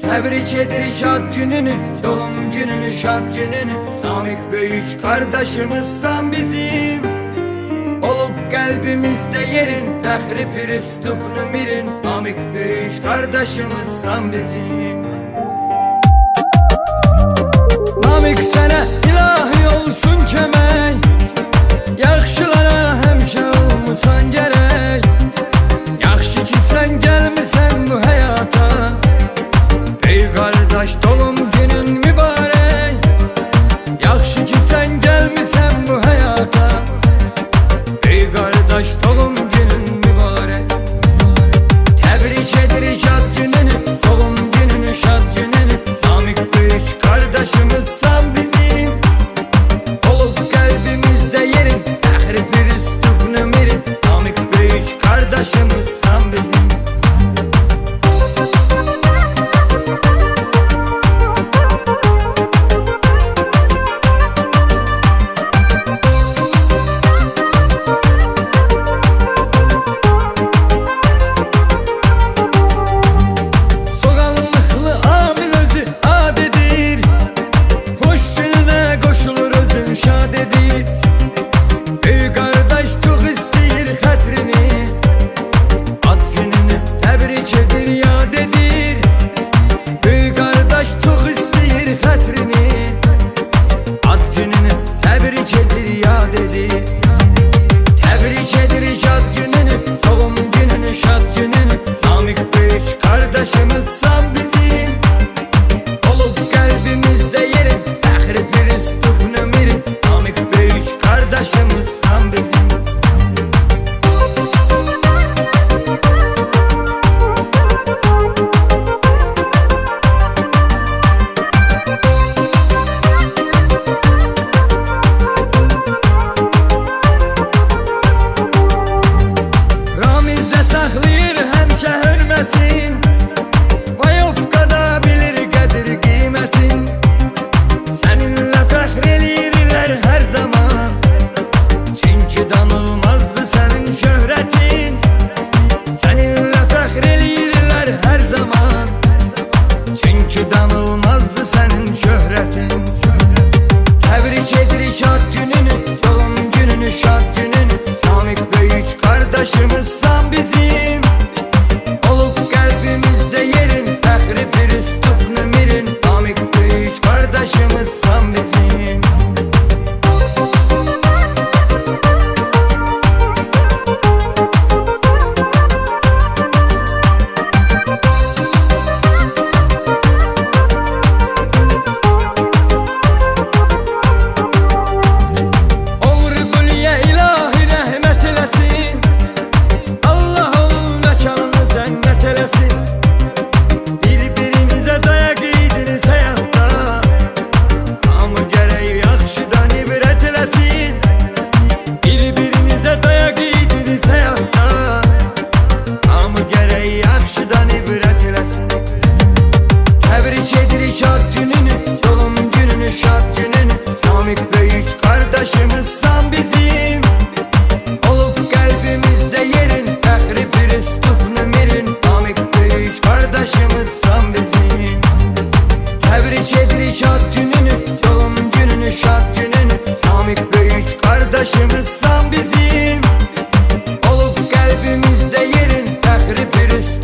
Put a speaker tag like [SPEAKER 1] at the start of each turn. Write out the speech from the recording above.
[SPEAKER 1] Tebrik edir şad gününü, doğum gününü şad gününü. Namık büyük kardeşimizsen bizim. Olup kalbimizde yerin, fehri piristüp nümirin Namık büyük kardeşimizsen bizim. Namık sana ilahi olsun kemen. Taş dolum Başımız Üç kardeşimiz san bizim. Olup kalbimizde yerin Tehri priz nümirin Amik üç kardeşimiz san bizim. Tebrik ediriş ad gününü Yolum gününü şad gününü. Amik üç kardeşimiz san bizim. Olup kalbimizde yerin Tehri priz